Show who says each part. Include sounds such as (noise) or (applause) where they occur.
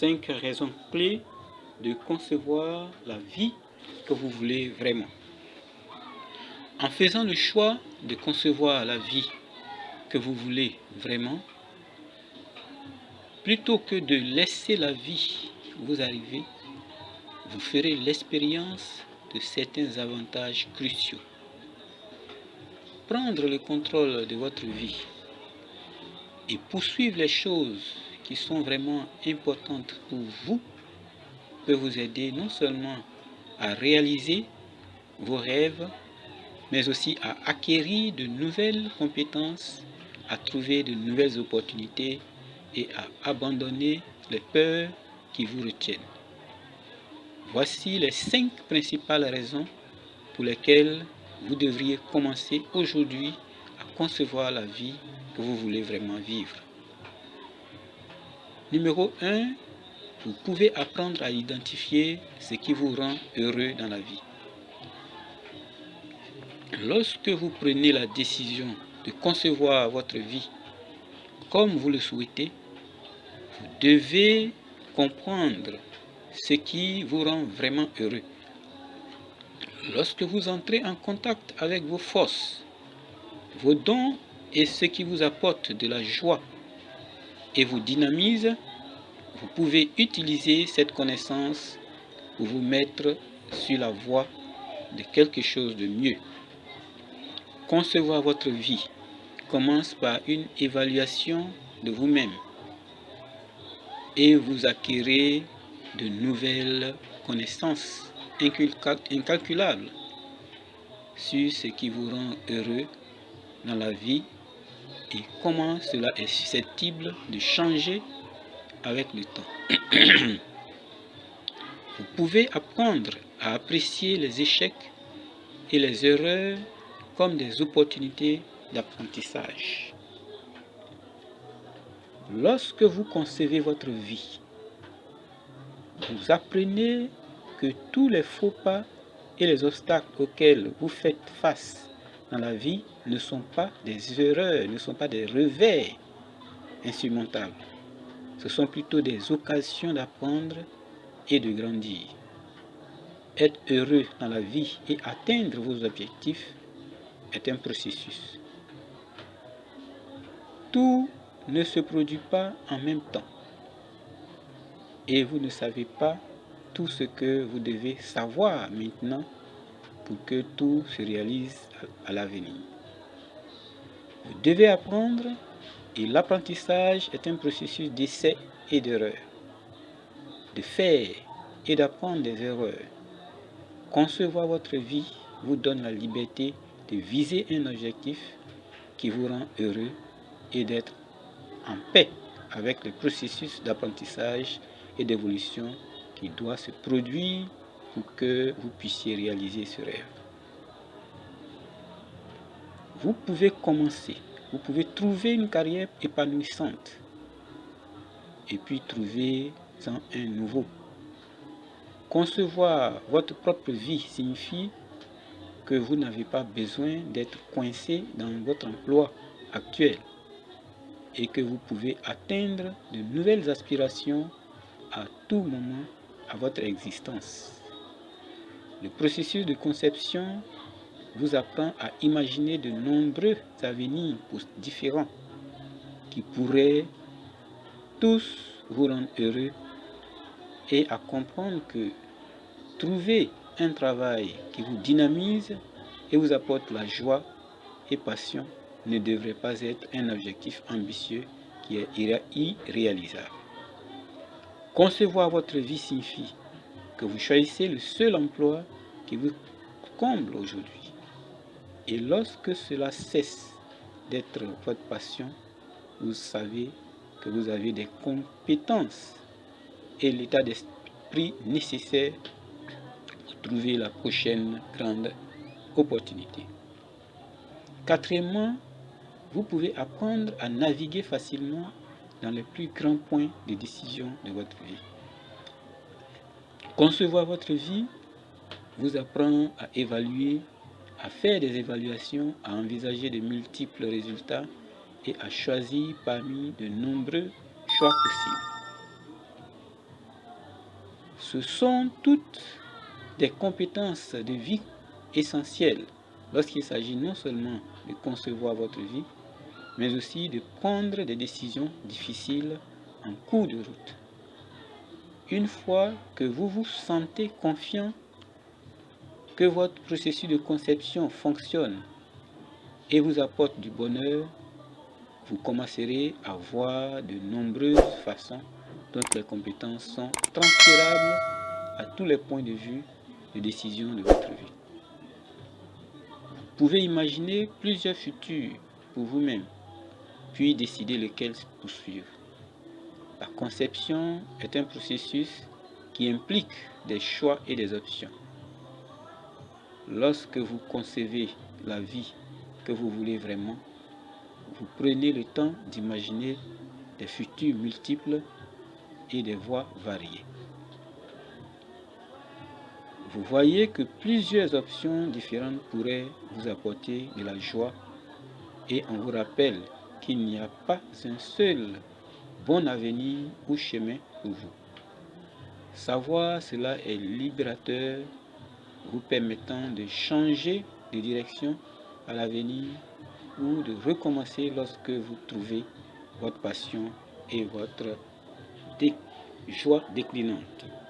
Speaker 1: cinq raisons clés de concevoir la vie que vous voulez vraiment. En faisant le choix de concevoir la vie que vous voulez vraiment, plutôt que de laisser la vie vous arriver, vous ferez l'expérience de certains avantages cruciaux. Prendre le contrôle de votre vie et poursuivre les choses qui sont vraiment importantes pour vous peut vous aider non seulement à réaliser vos rêves, mais aussi à acquérir de nouvelles compétences, à trouver de nouvelles opportunités et à abandonner les peurs qui vous retiennent. Voici les cinq principales raisons pour lesquelles vous devriez commencer aujourd'hui à concevoir la vie que vous voulez vraiment vivre. Numéro 1, vous pouvez apprendre à identifier ce qui vous rend heureux dans la vie. Lorsque vous prenez la décision de concevoir votre vie comme vous le souhaitez, vous devez comprendre ce qui vous rend vraiment heureux. Lorsque vous entrez en contact avec vos forces, vos dons et ce qui vous apporte de la joie et vous dynamise, vous pouvez utiliser cette connaissance pour vous mettre sur la voie de quelque chose de mieux. Concevoir votre vie commence par une évaluation de vous-même et vous acquérez de nouvelles connaissances incalculables sur ce qui vous rend heureux dans la vie et comment cela est susceptible de changer avec le temps? (clears throat) Vous pouvez apprendre à apprécier les échecs et les erreurs comme des opportunités d'apprentissage. Lorsque vous concevez votre vie, vous apprenez que tous les faux pas et les obstacles auxquels vous faites face dans la vie ne sont pas des erreurs, ne sont pas des revers insurmontables. Ce sont plutôt des occasions d'apprendre et de grandir. Être heureux dans la vie et atteindre vos objectifs est un processus. Tout ne se produit pas en même temps. Et vous ne savez pas tout ce que vous devez savoir maintenant pour que tout se réalise à l'avenir. Vous devez apprendre et l'apprentissage est un processus d'essai et d'erreur, de faire et d'apprendre des erreurs. Concevoir votre vie vous donne la liberté de viser un objectif qui vous rend heureux et d'être en paix avec le processus d'apprentissage et d'évolution qui doit se produire pour que vous puissiez réaliser ce rêve. Vous pouvez commencer, vous pouvez trouver une carrière épanouissante et puis trouver un nouveau. Concevoir votre propre vie signifie que vous n'avez pas besoin d'être coincé dans votre emploi actuel et que vous pouvez atteindre de nouvelles aspirations à tout moment à votre existence. Le processus de conception vous apprend à imaginer de nombreux avenirs différents qui pourraient tous vous rendre heureux et à comprendre que trouver un travail qui vous dynamise et vous apporte la joie et passion ne devrait pas être un objectif ambitieux qui est irréalisable. Concevoir votre vie signifie que vous choisissez le seul emploi qui vous comble aujourd'hui. Et lorsque cela cesse d'être votre passion, vous savez que vous avez des compétences et l'état d'esprit nécessaire pour trouver la prochaine grande opportunité. Quatrièmement, vous pouvez apprendre à naviguer facilement dans les plus grands points de décision de votre vie. Concevoir votre vie vous apprend à évaluer, à faire des évaluations, à envisager de multiples résultats et à choisir parmi de nombreux choix possibles. Ce sont toutes des compétences de vie essentielles lorsqu'il s'agit non seulement de concevoir votre vie, mais aussi de prendre des décisions difficiles en cours de route. Une fois que vous vous sentez confiant que votre processus de conception fonctionne et vous apporte du bonheur, vous commencerez à voir de nombreuses façons dont les compétences sont transférables à tous les points de vue de décision de votre vie. Vous pouvez imaginer plusieurs futurs pour vous-même, puis décider lequel poursuivre. La conception est un processus qui implique des choix et des options. Lorsque vous concevez la vie que vous voulez vraiment, vous prenez le temps d'imaginer des futurs multiples et des voies variées. Vous voyez que plusieurs options différentes pourraient vous apporter de la joie et on vous rappelle qu'il n'y a pas un seul bon avenir ou chemin pour vous. Savoir cela est libérateur, vous permettant de changer de direction à l'avenir ou de recommencer lorsque vous trouvez votre passion et votre joie déclinante.